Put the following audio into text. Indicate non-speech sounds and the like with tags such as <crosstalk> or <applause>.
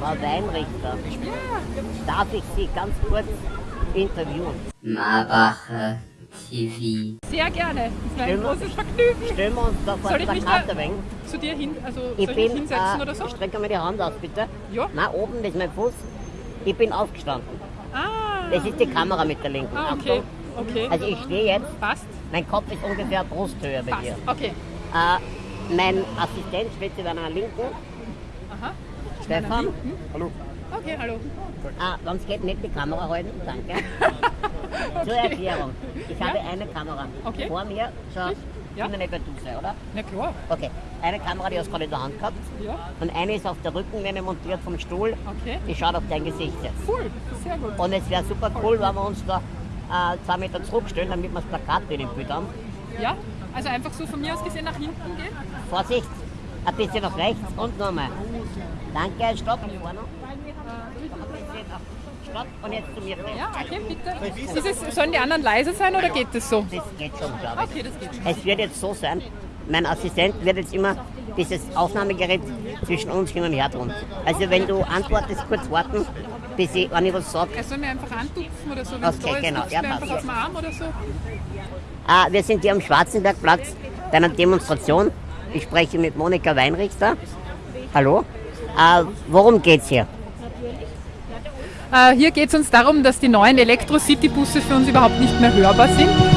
Frau Weinrichter, darf ich Sie ganz kurz interviewen? Marbacher TV. Sehr gerne. Das ist mir ein großes Vergnügen. Stellen wir uns da vor Soll ich der mich Karte da wegen. zu dir hin, also Ich soll ich bin, mich hinsetzen äh, oder so? ich strecke mir die Hand aus, bitte. Ja. Nein, oben, das ist mein Fuß. Ich bin aufgestanden. Ah, Das ist die Kamera mit der linken. ah okay. Okay. Also ich stehe jetzt, Passt. mein Kopf ist ungefähr Brusthöhe bei Passt. dir. Okay. Äh, mein Assistent steht zu deiner Linken, Aha. Stefan. Okay, hallo. Ah, sonst geht nicht die Kamera halten, danke. <laughs> Zur Erklärung. Ich habe eine Kamera Okay. vor mir. Schau, Ja. kann ja nicht bei du sein, oder? Na klar. Okay. Eine Kamera, die hast du gerade in der Hand gehabt. Ja. Und eine ist auf der Rückenlehne montiert vom Stuhl. Okay. Die schaut auf dein Gesicht jetzt. Cool. Sehr gut. Und es wäre super cool, wenn wir uns da äh, zwei Meter zurückstellen, damit wir das Plakat in dem Bild haben. Ja. Also einfach so von mir aus gesehen nach hinten gehen. Vorsicht, ein bisschen nach rechts und nochmal. Danke, stopp. Vorne. Stopp und jetzt zu mir. Ja, okay, bitte. Ist es, sollen die anderen leise sein oder geht das so? Das geht schon, glaube ich. Okay, das geht schon. Es wird jetzt so sein, mein Assistent wird jetzt immer dieses Aufnahmegerät zwischen uns hin und her tun. Also wenn du antwortest, kurz warten, bis ich, wenn ich was sage. Er soll mir einfach antupfen oder so, wenn Okay, da ist, genau. tupft Ja, einfach auf den Arm oder so. Ah, wir sind hier am Schwarzenbergplatz bei einer Demonstration. Ich spreche mit Monika Weinrichter. Hallo. Ah, worum geht's hier? Äh, hier geht es uns darum, dass die neuen Elektro-City-Busse für uns überhaupt nicht mehr hörbar sind